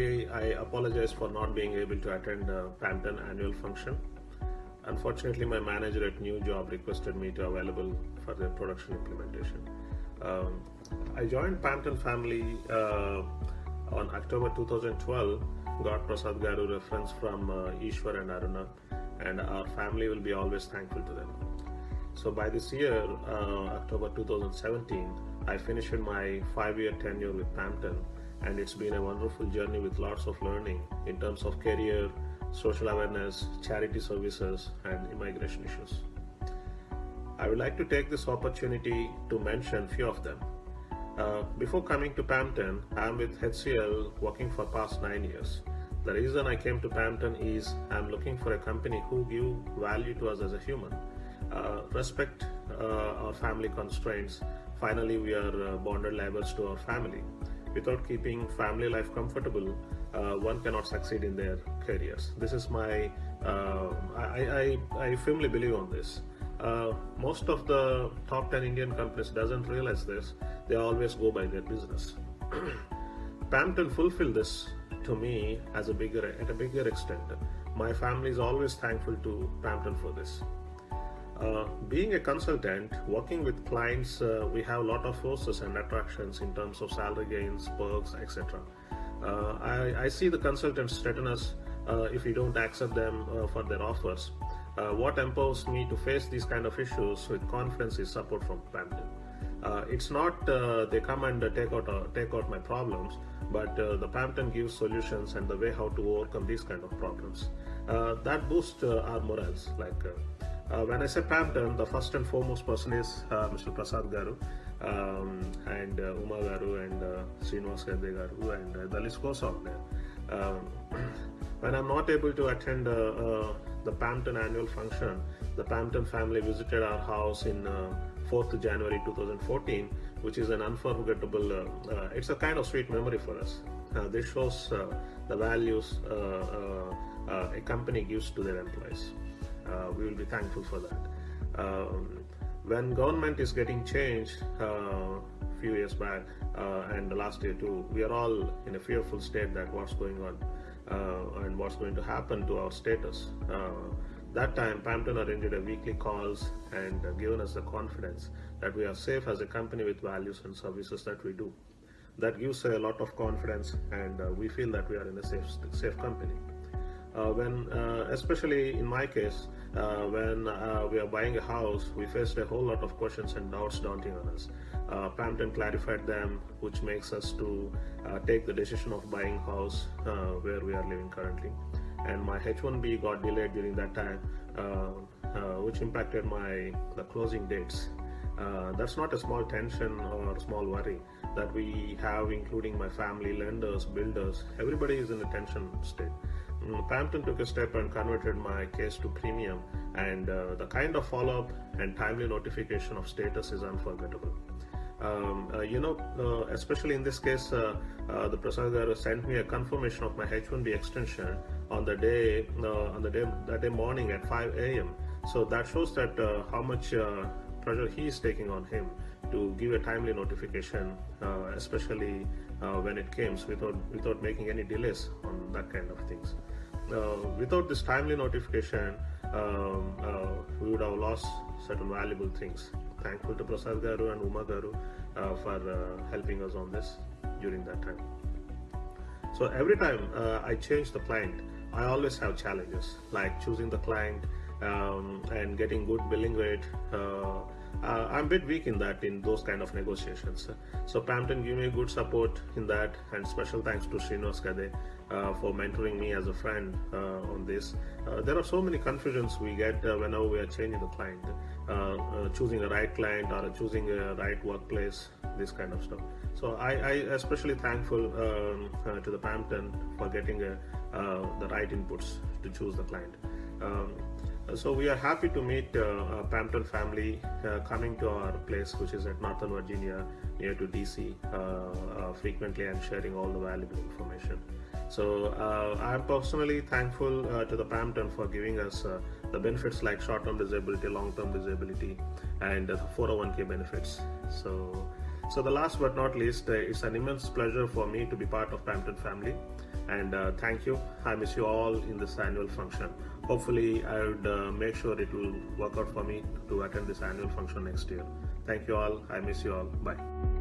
Primarily, I apologize for not being able to attend uh, Pampton annual function. Unfortunately, my manager at new job requested me to available for the production implementation. Um, I joined Pampton family uh, on October 2012. Got Prasad Garu reference from uh, Ishwar and Aruna, and our family will be always thankful to them. So by this year, uh, October 2017, I finished my five-year tenure with Pampton, and it's been a wonderful journey with lots of learning in terms of career, social awareness, charity services, and immigration issues. I would like to take this opportunity to mention a few of them. Uh, before coming to Pampton, I'm with HCL working for past nine years. The reason I came to Pampton is I'm looking for a company who give value to us as a human, uh, respect uh, our family constraints. Finally, we are uh, bonded labels to our family. Without keeping family life comfortable, uh, one cannot succeed in their careers. This is my, uh, I, I, I firmly believe on this. Uh, most of the top 10 Indian companies doesn't realize this. They always go by their business. Pampton fulfilled this to me as a bigger at a bigger extent. My family is always thankful to Pampton for this. Uh, being a consultant, working with clients, uh, we have a lot of forces and attractions in terms of salary gains, perks, etc. Uh, I, I, see the consultants threaten us uh, if we don't accept them uh, for their offers. What empowers me to face these kind of issues with confidence is support from Pampton. it's not they come and take out take out my problems, but the Pampton gives solutions and the way how to overcome these kind of problems. that boosts our morals. Like uh, when I say Pampton, the first and foremost person is uh, Mr. Prasad Garu um, and uh, Uma Garu and uh, Srinivas Garu and uh, the list goes out there. Um, when I'm not able to attend uh, uh, the Pampton annual function, the Pampton family visited our house in 4th January 2014, which is an unforgettable, it's a kind of sweet memory for us. this shows the values a company gives to their employees. Uh, we will be thankful for that. Um, when government is getting changed a uh, few years back uh, and the last year too, we are all in a fearful state that what's going on and what's going to happen to our status that time Pampton arranged a weekly calls and uh, given us the confidence that we are safe as a company with values and services that we do. That gives a lot of confidence and uh, we feel that we are in a safe, safe company. Uh, when, especially in my case, uh, when uh, we are buying a house, we faced a whole lot of questions and doubts daunting on us. Uh, Pampton clarified them, which makes us to uh, take the decision of buying house uh, where we are living currently. And my H1B got delayed during that time, uh, which impacted my the closing dates. that's not a small tension or small worry that we have, including my family, lenders, builders. Everybody is in a tension state. Mm, Pampton took a step and converted my case to premium and uh, the kind of follow-up and timely notification of status is unforgettable. Um, uh, you know, uh, especially in this case, uh, uh, the Prasad sent me a confirmation of my H1B extension on the day, uh, on the day, that day morning at 5 a.m. So that shows that how much pressure he is taking on him to give a timely notification, especially when it comes without without making any delays on that kind of things. Uh, without this timely notification, um, uh, we would have lost certain valuable things. Thankful to Prasad Garu and Uma Garu uh, for helping us on this during that time. So every time I change the client, I always have challenges like choosing the client um, and getting good billing rate. Uh, uh, I'm a bit weak in that in those kind of negotiations. So Pampton gave me good support in that and special thanks to Srinivas Gade uh, for mentoring me as a friend uh, on this. Uh, there are so many confusions we get whenever we are changing the client, choosing a right client or choosing a right workplace, this kind of stuff. So I, I especially thankful um, to the Pampton for getting the right inputs to choose the client. Um, so we are happy to meet uh, Pampton family uh, coming to our place which is at Northern Virginia near to DC uh, frequently and sharing all the valuable information. So uh, I'm personally thankful uh, to the Pampton for giving us uh, the benefits like short-term disability, long-term disability, and the 401k benefits. So So the last but not least, uh, it's an immense pleasure for me to be part of Pampton family. And uh, thank you. I miss you all in this annual function. Hopefully, I would uh, make sure it will work out for me to attend this annual function next year. Thank you all. I miss you all. Bye.